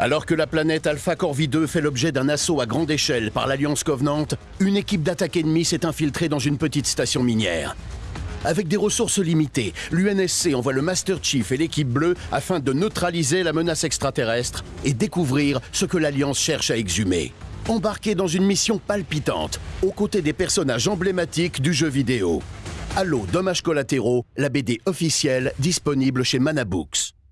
Alors que la planète Alpha Corvi 2 fait l'objet d'un assaut à grande échelle par l'Alliance Covenant, une équipe d'attaque ennemie s'est infiltrée dans une petite station minière. Avec des ressources limitées, l'UNSC envoie le Master Chief et l'équipe bleue afin de neutraliser la menace extraterrestre et découvrir ce que l'Alliance cherche à exhumer. Embarqué dans une mission palpitante, aux côtés des personnages emblématiques du jeu vidéo. Halo Dommages collatéraux, la BD officielle disponible chez Manabooks.